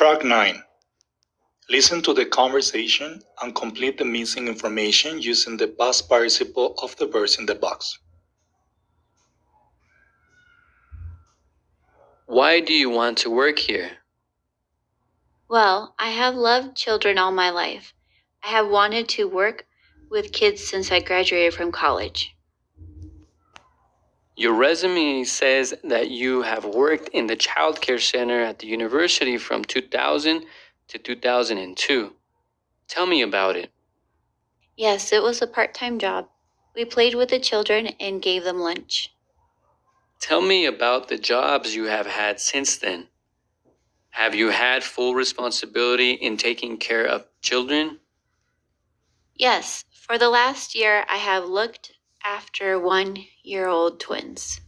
Track 9. Listen to the conversation and complete the missing information using the past participle of the verbs in the box. Why do you want to work here? Well, I have loved children all my life. I have wanted to work with kids since I graduated from college. Your resume says that you have worked in the child care center at the university from 2000 to 2002. Tell me about it. Yes, it was a part time job. We played with the children and gave them lunch. Tell me about the jobs you have had since then. Have you had full responsibility in taking care of children? Yes, for the last year, I have looked after one year old twins.